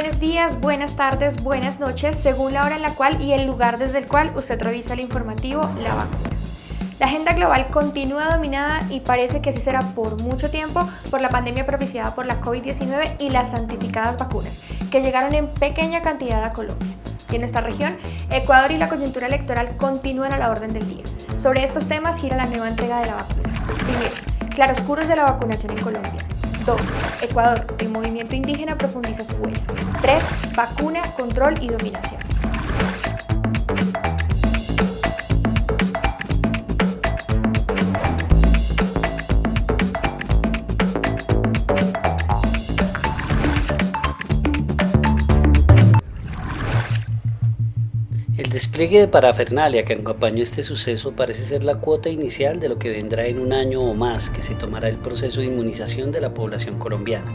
buenos días, buenas tardes, buenas noches, según la hora en la cual y el lugar desde el cual usted revisa el informativo La Vacuna. La agenda global continúa dominada y parece que así será por mucho tiempo por la pandemia propiciada por la COVID-19 y las santificadas vacunas, que llegaron en pequeña cantidad a Colombia. Y en esta región, Ecuador y la coyuntura electoral continúan a la orden del día. Sobre estos temas gira la nueva entrega de la vacuna. Primero, claroscuros de la vacunación en Colombia. 2. Ecuador, el movimiento indígena profundiza su huella. 3. Vacuna, control y dominación. Despliegue de parafernalia que acompañó este suceso parece ser la cuota inicial de lo que vendrá en un año o más que se tomará el proceso de inmunización de la población colombiana.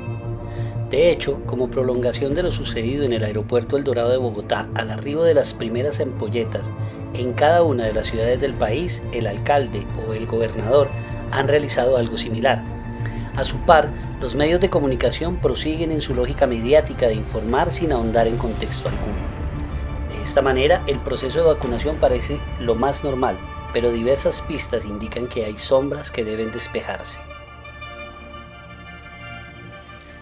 De hecho, como prolongación de lo sucedido en el aeropuerto El Dorado de Bogotá al arribo de las primeras empolletas en cada una de las ciudades del país, el alcalde o el gobernador han realizado algo similar. A su par, los medios de comunicación prosiguen en su lógica mediática de informar sin ahondar en contexto alguno. Esta manera, el proceso de vacunación parece lo más normal, pero diversas pistas indican que hay sombras que deben despejarse.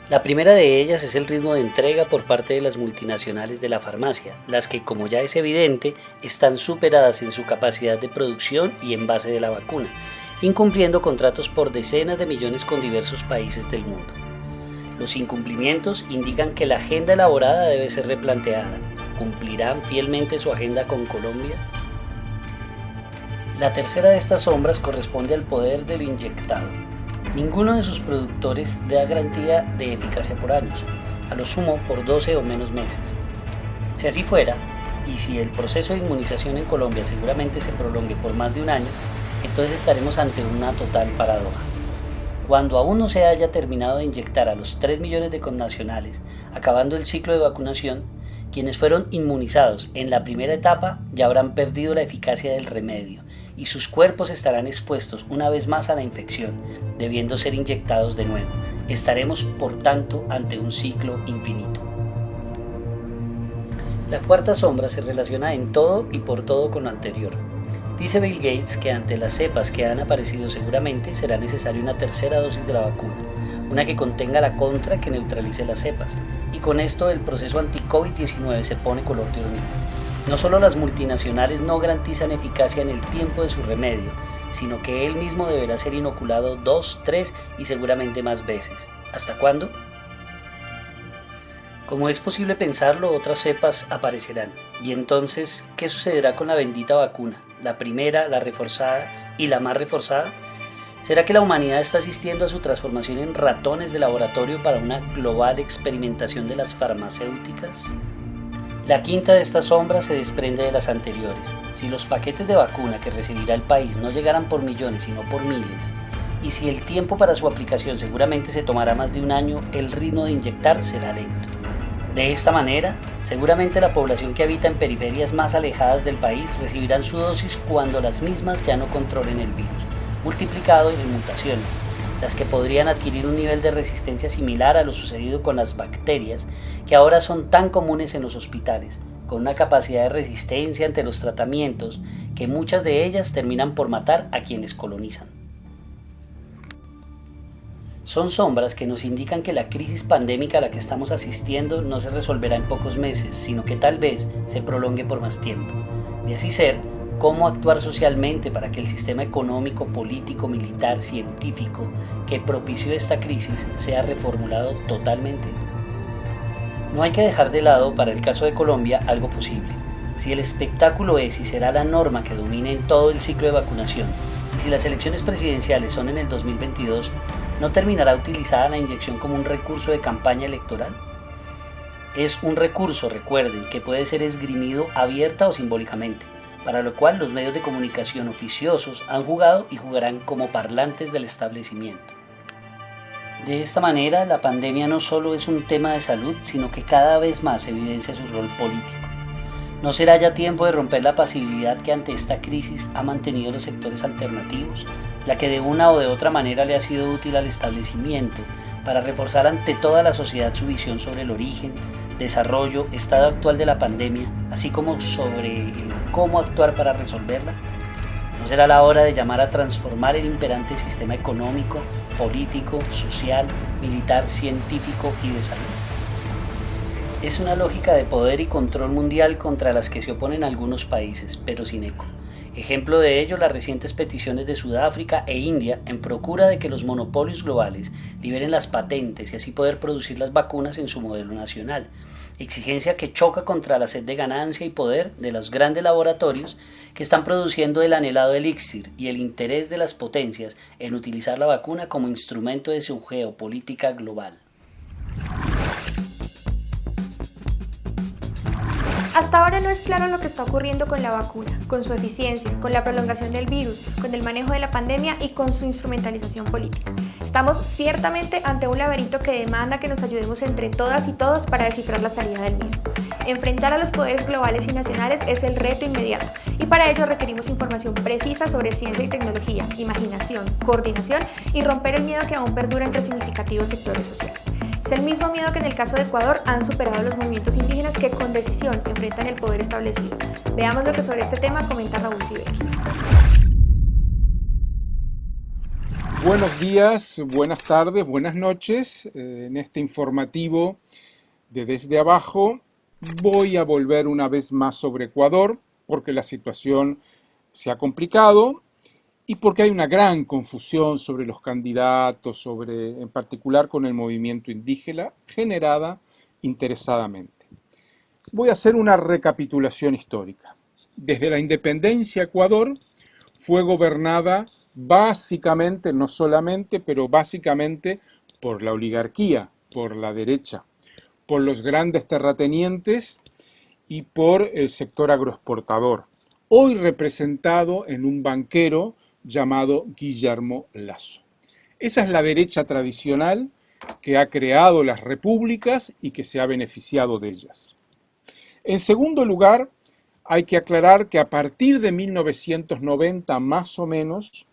La primera de ellas es el ritmo de entrega por parte de las multinacionales de la farmacia, las que, como ya es evidente, están superadas en su capacidad de producción y envase de la vacuna, incumpliendo contratos por decenas de millones con diversos países del mundo. Los incumplimientos indican que la agenda elaborada debe ser replanteada, ¿Cumplirán fielmente su agenda con Colombia? La tercera de estas sombras corresponde al poder de lo inyectado. Ninguno de sus productores da garantía de eficacia por años, a lo sumo por 12 o menos meses. Si así fuera, y si el proceso de inmunización en Colombia seguramente se prolongue por más de un año, entonces estaremos ante una total paradoja. Cuando aún no se haya terminado de inyectar a los 3 millones de connacionales, acabando el ciclo de vacunación, quienes fueron inmunizados en la primera etapa ya habrán perdido la eficacia del remedio y sus cuerpos estarán expuestos una vez más a la infección, debiendo ser inyectados de nuevo. Estaremos, por tanto, ante un ciclo infinito. La cuarta sombra se relaciona en todo y por todo con lo anterior. Dice Bill Gates que ante las cepas que han aparecido seguramente será necesaria una tercera dosis de la vacuna, una que contenga la contra que neutralice las cepas, y con esto el proceso anti-COVID-19 se pone color de hormiga. No solo las multinacionales no garantizan eficacia en el tiempo de su remedio, sino que él mismo deberá ser inoculado dos, tres y seguramente más veces. ¿Hasta cuándo? Como es posible pensarlo, otras cepas aparecerán. Y entonces, ¿qué sucederá con la bendita vacuna? La primera, la reforzada y la más reforzada. ¿Será que la humanidad está asistiendo a su transformación en ratones de laboratorio para una global experimentación de las farmacéuticas? La quinta de estas sombras se desprende de las anteriores. Si los paquetes de vacuna que recibirá el país no llegaran por millones sino por miles, y si el tiempo para su aplicación seguramente se tomará más de un año, el ritmo de inyectar será lento. De esta manera, seguramente la población que habita en periferias más alejadas del país recibirán su dosis cuando las mismas ya no controlen el virus multiplicado en mutaciones, las que podrían adquirir un nivel de resistencia similar a lo sucedido con las bacterias, que ahora son tan comunes en los hospitales, con una capacidad de resistencia ante los tratamientos que muchas de ellas terminan por matar a quienes colonizan. Son sombras que nos indican que la crisis pandémica a la que estamos asistiendo no se resolverá en pocos meses, sino que tal vez se prolongue por más tiempo. De así ser, cómo actuar socialmente para que el sistema económico, político, militar, científico que propició esta crisis sea reformulado totalmente. No hay que dejar de lado, para el caso de Colombia, algo posible. Si el espectáculo es y será la norma que domine en todo el ciclo de vacunación, y si las elecciones presidenciales son en el 2022, ¿no terminará utilizada la inyección como un recurso de campaña electoral? Es un recurso, recuerden, que puede ser esgrimido abierta o simbólicamente para lo cual los medios de comunicación oficiosos han jugado y jugarán como parlantes del establecimiento. De esta manera, la pandemia no solo es un tema de salud, sino que cada vez más evidencia su rol político. ¿No será ya tiempo de romper la pasividad que ante esta crisis ha mantenido los sectores alternativos, la que de una o de otra manera le ha sido útil al establecimiento para reforzar ante toda la sociedad su visión sobre el origen, desarrollo, estado actual de la pandemia, así como sobre cómo actuar para resolverla? ¿No será la hora de llamar a transformar el imperante sistema económico, político, social, militar, científico y de salud? Es una lógica de poder y control mundial contra las que se oponen algunos países, pero sin eco. Ejemplo de ello las recientes peticiones de Sudáfrica e India en procura de que los monopolios globales liberen las patentes y así poder producir las vacunas en su modelo nacional, exigencia que choca contra la sed de ganancia y poder de los grandes laboratorios que están produciendo el anhelado elixir y el interés de las potencias en utilizar la vacuna como instrumento de su geopolítica global. Hasta ahora no es claro lo que está ocurriendo con la vacuna, con su eficiencia, con la prolongación del virus, con el manejo de la pandemia y con su instrumentalización política. Estamos ciertamente ante un laberinto que demanda que nos ayudemos entre todas y todos para descifrar la salida del mismo. Enfrentar a los poderes globales y nacionales es el reto inmediato y para ello requerimos información precisa sobre ciencia y tecnología, imaginación, coordinación y romper el miedo que aún perdura entre significativos sectores sociales. Es el mismo miedo que en el caso de Ecuador han superado los movimientos indígenas que con decisión enfrentan el poder establecido. Veamos lo que sobre este tema comenta Raúl Sibeki. Buenos días, buenas tardes, buenas noches. Eh, en este informativo de Desde Abajo voy a volver una vez más sobre Ecuador porque la situación se ha complicado y porque hay una gran confusión sobre los candidatos, sobre, en particular con el movimiento indígena, generada interesadamente. Voy a hacer una recapitulación histórica. Desde la independencia Ecuador fue gobernada básicamente, no solamente, pero básicamente por la oligarquía, por la derecha, por los grandes terratenientes y por el sector agroexportador, hoy representado en un banquero llamado Guillermo Lasso. Esa es la derecha tradicional que ha creado las repúblicas y que se ha beneficiado de ellas. En segundo lugar, hay que aclarar que a partir de 1990 más o menos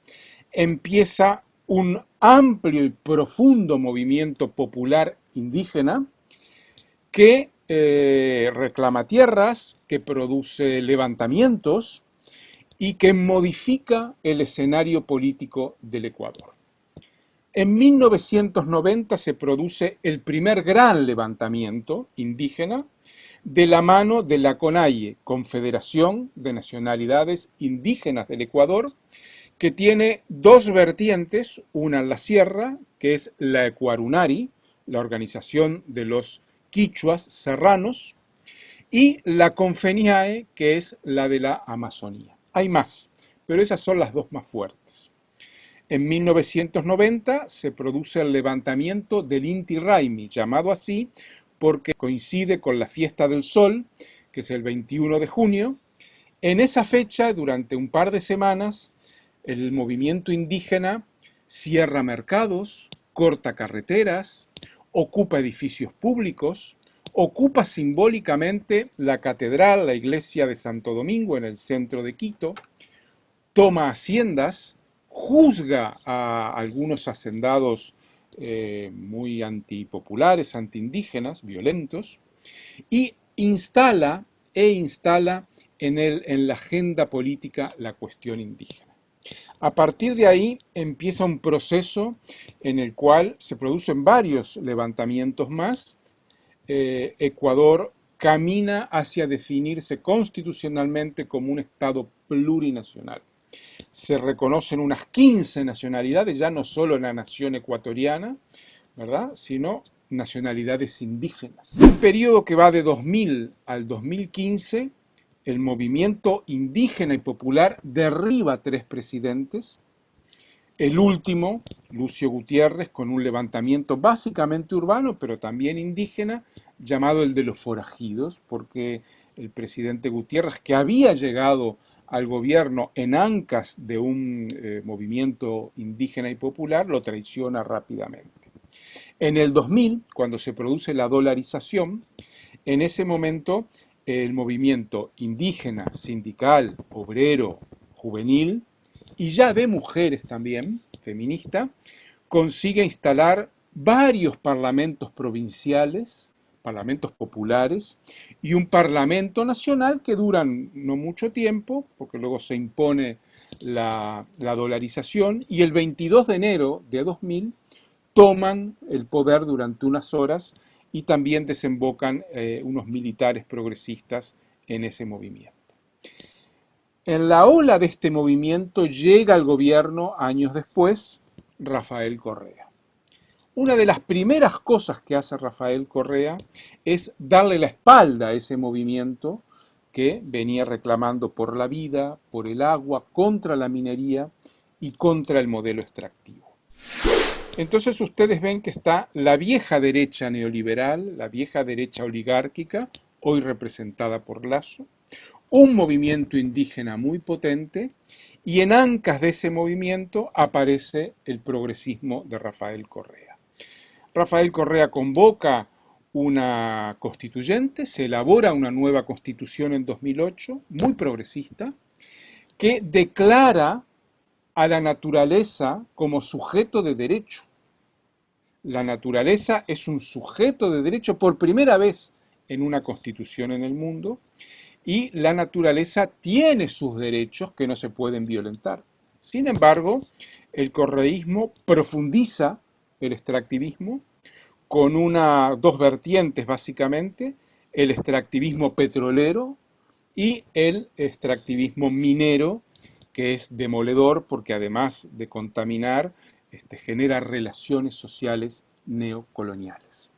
empieza un amplio y profundo movimiento popular indígena que eh, reclama tierras, que produce levantamientos, y que modifica el escenario político del Ecuador. En 1990 se produce el primer gran levantamiento indígena de la mano de la CONAIE, Confederación de Nacionalidades Indígenas del Ecuador, que tiene dos vertientes, una en la sierra, que es la Ecuarunari, la organización de los quichuas serranos, y la Confeniae, que es la de la Amazonía. Hay más, pero esas son las dos más fuertes. En 1990 se produce el levantamiento del Inti Raimi, llamado así porque coincide con la fiesta del sol, que es el 21 de junio. En esa fecha, durante un par de semanas, el movimiento indígena cierra mercados, corta carreteras, ocupa edificios públicos, ocupa simbólicamente la catedral, la iglesia de Santo Domingo en el centro de Quito, toma haciendas, juzga a algunos hacendados eh, muy antipopulares, antiindígenas, violentos, y instala e instala en, el, en la agenda política la cuestión indígena. A partir de ahí empieza un proceso en el cual se producen varios levantamientos más, eh, Ecuador camina hacia definirse constitucionalmente como un Estado plurinacional. Se reconocen unas 15 nacionalidades, ya no solo la nación ecuatoriana, ¿verdad? sino nacionalidades indígenas. En el periodo que va de 2000 al 2015, el movimiento indígena y popular derriba tres presidentes, el último, Lucio Gutiérrez, con un levantamiento básicamente urbano, pero también indígena, llamado el de los forajidos, porque el presidente Gutiérrez, que había llegado al gobierno en ancas de un eh, movimiento indígena y popular, lo traiciona rápidamente. En el 2000, cuando se produce la dolarización, en ese momento el movimiento indígena, sindical, obrero, juvenil, y ya de mujeres también, feminista, consigue instalar varios parlamentos provinciales, parlamentos populares, y un parlamento nacional que duran no mucho tiempo, porque luego se impone la, dolarización, y el 22 de enero de 2000 toman el poder durante unas horas y también desembocan eh, unos militares progresistas en ese movimiento. En la ola de este movimiento llega al gobierno años después Rafael Correa. Una de las primeras cosas que hace Rafael Correa es darle la espalda a ese movimiento que venía reclamando por la vida, por el agua, contra la minería y contra el modelo extractivo. Entonces ustedes ven que está la vieja derecha neoliberal, la vieja derecha oligárquica, hoy representada por Lazo, un movimiento indígena muy potente y en ancas de ese movimiento aparece el progresismo de Rafael Correa. Rafael Correa convoca una constituyente, se elabora una nueva constitución en 2008, muy progresista, que declara a la naturaleza como sujeto de derecho. La naturaleza es un sujeto de derecho por primera vez en una constitución en el mundo y la naturaleza tiene sus derechos que no se pueden violentar. Sin embargo, el correísmo profundiza el extractivismo con una, dos vertientes básicamente, el extractivismo petrolero y el extractivismo minero, que es demoledor porque además de contaminar, este, genera relaciones sociales neocoloniales.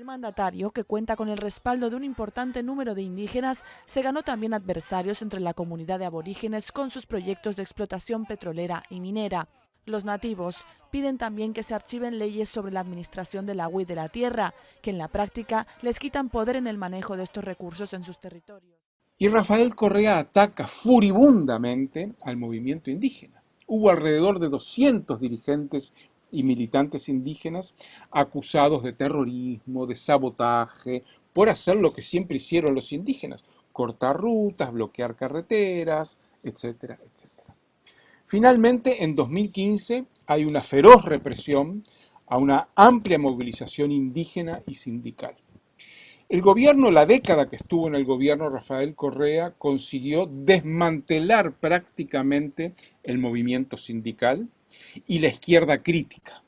El mandatario, que cuenta con el respaldo de un importante número de indígenas, se ganó también adversarios entre la comunidad de aborígenes con sus proyectos de explotación petrolera y minera. Los nativos piden también que se archiven leyes sobre la administración del agua y de la tierra, que en la práctica les quitan poder en el manejo de estos recursos en sus territorios. Y Rafael Correa ataca furibundamente al movimiento indígena. Hubo alrededor de 200 dirigentes y militantes indígenas acusados de terrorismo, de sabotaje, por hacer lo que siempre hicieron los indígenas, cortar rutas, bloquear carreteras, etcétera, etcétera. Finalmente, en 2015 hay una feroz represión a una amplia movilización indígena y sindical. El gobierno, la década que estuvo en el gobierno Rafael Correa, consiguió desmantelar prácticamente el movimiento sindical y la izquierda crítica.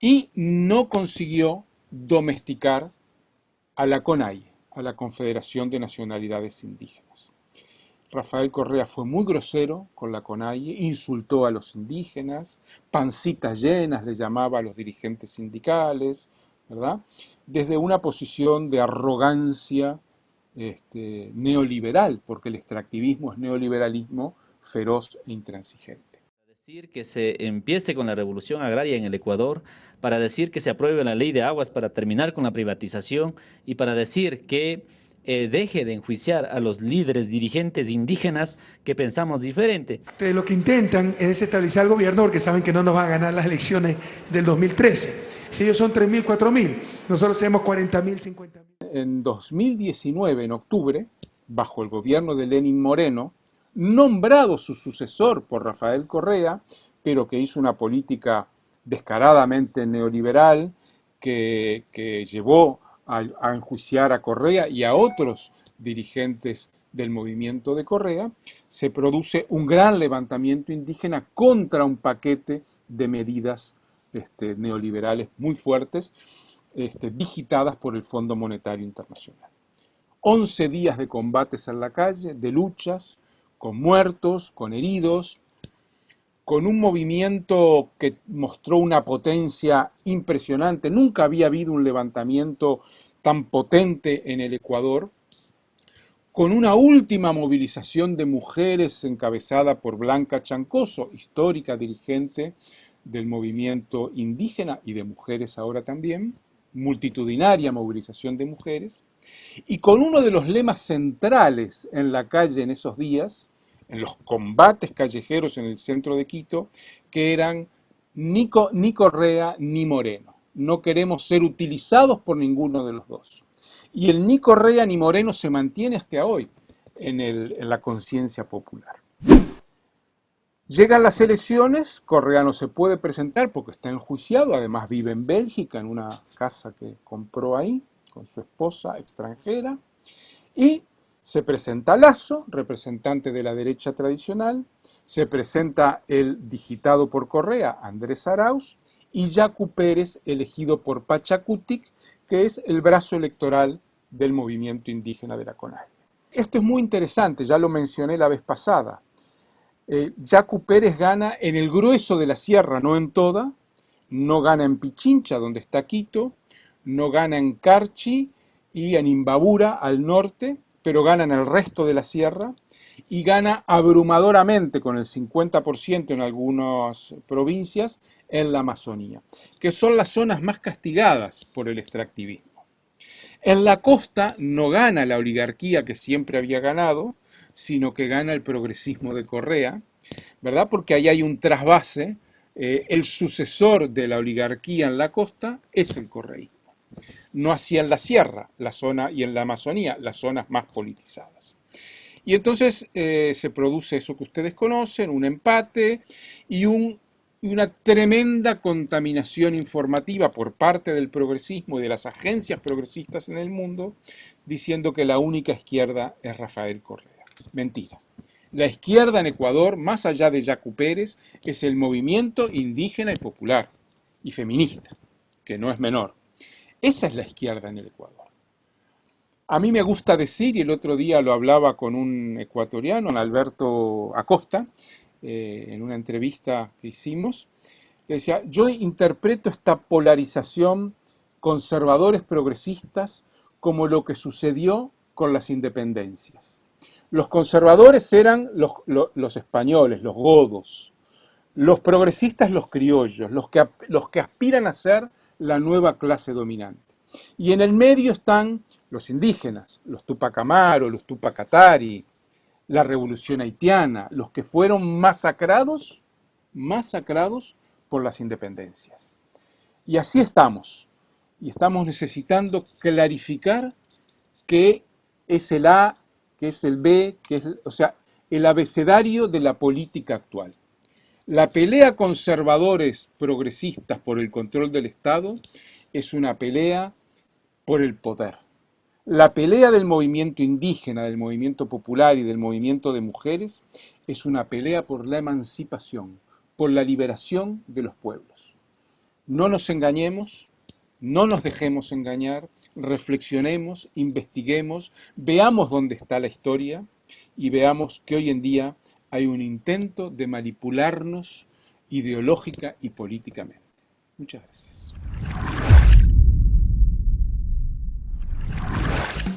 Y no consiguió domesticar a la CONAI, a la Confederación de Nacionalidades Indígenas. Rafael Correa fue muy grosero con la CONAIE, insultó a los indígenas, pancitas llenas le llamaba a los dirigentes sindicales, ¿verdad? Desde una posición de arrogancia este, neoliberal, porque el extractivismo es neoliberalismo feroz e intransigente. Decir que se empiece con la revolución agraria en el Ecuador, para decir que se apruebe la ley de aguas para terminar con la privatización y para decir que eh, deje de enjuiciar a los líderes dirigentes indígenas que pensamos diferente. Lo que intentan es desestabilizar al gobierno porque saben que no nos van a ganar las elecciones del 2013. Si ellos son 3.000, 4.000, nosotros tenemos 40.000, 50.000. En 2019, en octubre, bajo el gobierno de Lenin Moreno, nombrado su sucesor por Rafael Correa, pero que hizo una política descaradamente neoliberal, que, llevó a, enjuiciar a Correa y a otros dirigentes del movimiento de Correa, se produce un gran levantamiento indígena contra un paquete de medidas este, neoliberales muy fuertes, este, digitadas por el Fondo Monetario Internacional. 11 días de combates en la calle, de luchas, con muertos, con heridos, con un movimiento que mostró una potencia impresionante. Nunca había habido un levantamiento tan potente en el Ecuador, con una última movilización de mujeres encabezada por Blanca Chancoso, histórica dirigente del movimiento indígena y de mujeres ahora también, multitudinaria movilización de mujeres, y con uno de los lemas centrales en la calle en esos días, en los combates callejeros en el centro de Quito, que eran ni, Correa ni Moreno. No queremos ser utilizados por ninguno de los dos. Y el ni Correa ni Moreno se mantiene hasta hoy en, en la conciencia popular. Llegan las elecciones, Correa no se puede presentar porque está enjuiciado, además vive en Bélgica, en una casa que compró ahí. Con su esposa extranjera, y se presenta Lazo, representante de la derecha tradicional, se presenta el digitado por Correa, Andrés Arauz, y Yacu Pérez, elegido por Pachacutic, que es el brazo electoral del movimiento indígena de la CONAI. Esto es muy interesante, ya lo mencioné la vez pasada. Eh, Yacu Pérez gana en el grueso de la sierra, no en toda, no gana en Pichincha, donde está Quito, no gana en Carchi y en Imbabura, al norte, pero gana en el resto de la sierra y gana abrumadoramente con el 50% en algunas provincias en la Amazonía, que son las zonas más castigadas por el extractivismo. En la costa no gana la oligarquía que siempre había ganado, sino que gana el progresismo de Correa, ¿verdad? Porque ahí hay un trasvase, eh, el sucesor de la oligarquía en la costa es el correísmo. No así en la sierra, la zona y en la Amazonía, las zonas más politizadas. Y entonces eh, se produce eso que ustedes conocen, un empate y una tremenda contaminación informativa por parte del progresismo y de las agencias progresistas en el mundo, diciendo que la única izquierda es Rafael Correa. Mentira. La izquierda en Ecuador, más allá de Yacu Pérez, es el movimiento indígena y popular y feminista, que no es menor. Esa es la izquierda en el Ecuador. A mí me gusta decir, y el otro día lo hablaba con un ecuatoriano, Alberto Acosta, eh, en una entrevista que hicimos, que decía, yo interpreto esta polarización conservadores progresistas como lo que sucedió con las independencias. Los conservadores eran los, los españoles, los godos, los progresistas los criollos, los que, los que aspiran a ser la nueva clase dominante. Y en el medio están los indígenas, los Tupac Amaru, los Tupac Atari, la revolución haitiana, los que fueron masacrados, masacrados por las independencias. Y así estamos. Y estamos necesitando clarificar qué es el A, qué es el B, qué es, o sea, el abecedario de la política actual. La pelea conservadores progresistas por el control del Estado es una pelea por el poder. La pelea del movimiento indígena, del movimiento popular y del movimiento de mujeres es una pelea por la emancipación, por la liberación de los pueblos. No nos engañemos, no nos dejemos engañar, reflexionemos, investiguemos, veamos dónde está la historia y veamos que hoy en día hay un intento de manipularnos ideológica y políticamente. Muchas gracias.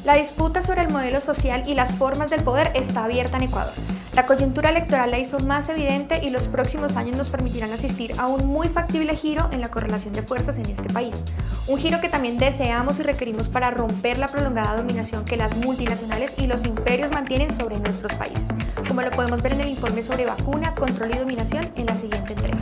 La disputa sobre el modelo social y las formas del poder está abierta en Ecuador. La coyuntura electoral la hizo más evidente y los próximos años nos permitirán asistir a un muy factible giro en la correlación de fuerzas en este país. Un giro que también deseamos y requerimos para romper la prolongada dominación que las multinacionales y los imperios mantienen sobre nuestros países, como lo podemos ver en el informe sobre vacuna, control y dominación en la siguiente entrega.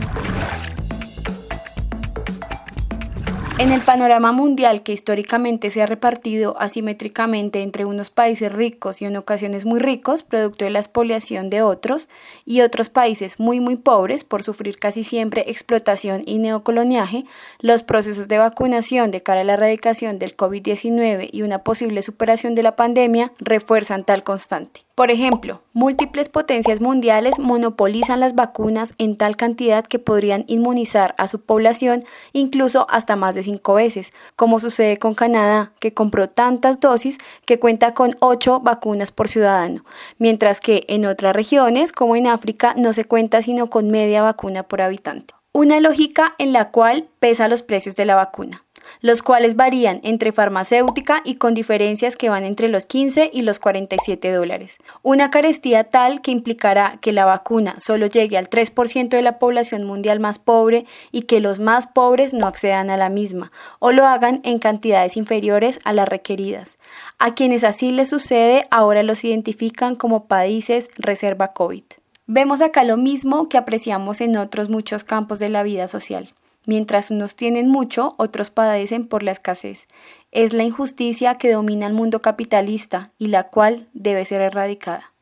En el panorama mundial que históricamente se ha repartido asimétricamente entre unos países ricos y en ocasiones muy ricos, producto de la expoliación de otros, y otros países muy muy pobres por sufrir casi siempre explotación y neocoloniaje, los procesos de vacunación de cara a la erradicación del COVID-19 y una posible superación de la pandemia refuerzan tal constante. Por ejemplo, múltiples potencias mundiales monopolizan las vacunas en tal cantidad que podrían inmunizar a su población incluso hasta más de cinco veces, como sucede con Canadá, que compró tantas dosis que cuenta con ocho vacunas por ciudadano, mientras que en otras regiones, como en África, no se cuenta sino con media vacuna por habitante. Una lógica en la cual pesa los precios de la vacuna los cuales varían entre farmacéutica y con diferencias que van entre los 15 y los 47 dólares. Una carestía tal que implicará que la vacuna solo llegue al 3% de la población mundial más pobre y que los más pobres no accedan a la misma o lo hagan en cantidades inferiores a las requeridas. A quienes así les sucede ahora los identifican como países reserva COVID. Vemos acá lo mismo que apreciamos en otros muchos campos de la vida social. Mientras unos tienen mucho, otros padecen por la escasez. Es la injusticia que domina el mundo capitalista y la cual debe ser erradicada.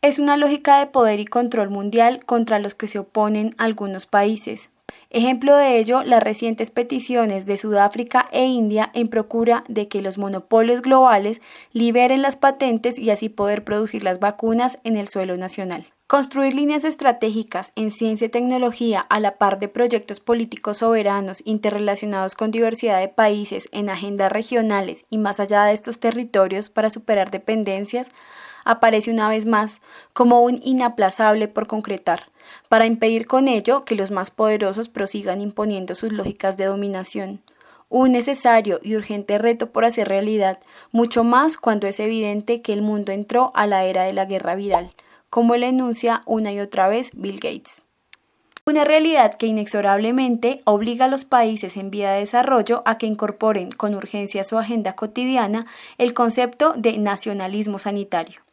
Es una lógica de poder y control mundial contra los que se oponen algunos países. Ejemplo de ello, las recientes peticiones de Sudáfrica e India en procura de que los monopolios globales liberen las patentes y así poder producir las vacunas en el suelo nacional. Construir líneas estratégicas en ciencia y tecnología a la par de proyectos políticos soberanos interrelacionados con diversidad de países en agendas regionales y más allá de estos territorios para superar dependencias aparece una vez más como un inaplazable por concretar para impedir con ello que los más poderosos prosigan imponiendo sus lógicas de dominación. Un necesario y urgente reto por hacer realidad, mucho más cuando es evidente que el mundo entró a la era de la guerra viral, como le enuncia una y otra vez Bill Gates. Una realidad que inexorablemente obliga a los países en vía de desarrollo a que incorporen con urgencia a su agenda cotidiana el concepto de nacionalismo sanitario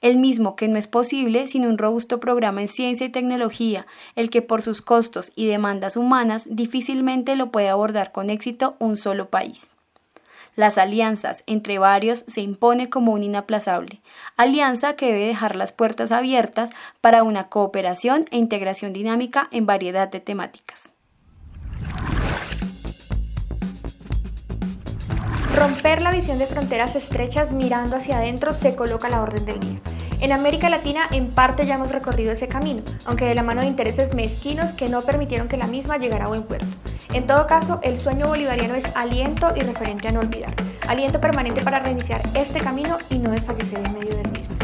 el mismo que no es posible sin un robusto programa en ciencia y tecnología, el que por sus costos y demandas humanas difícilmente lo puede abordar con éxito un solo país. Las alianzas entre varios se impone como un inaplazable, alianza que debe dejar las puertas abiertas para una cooperación e integración dinámica en variedad de temáticas. Romper la visión de fronteras estrechas mirando hacia adentro se coloca a la orden del día. En América Latina en parte ya hemos recorrido ese camino, aunque de la mano de intereses mezquinos que no permitieron que la misma llegara a buen puerto. En todo caso, el sueño bolivariano es aliento y referente a no olvidar, aliento permanente para reiniciar este camino y no desfallecer en medio del mismo.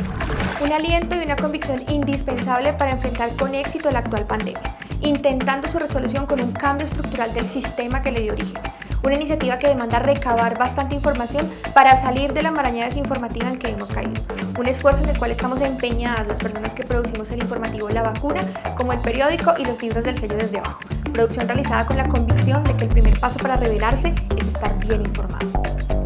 Un aliento y una convicción indispensable para enfrentar con éxito la actual pandemia, intentando su resolución con un cambio estructural del sistema que le dio origen, una iniciativa que demanda recabar bastante información para salir de la maraña desinformativa en que hemos caído. Un esfuerzo en el cual estamos empeñadas las personas que producimos el informativo La Vacuna, como el periódico y los libros del sello desde abajo. Producción realizada con la convicción de que el primer paso para revelarse es estar bien informado.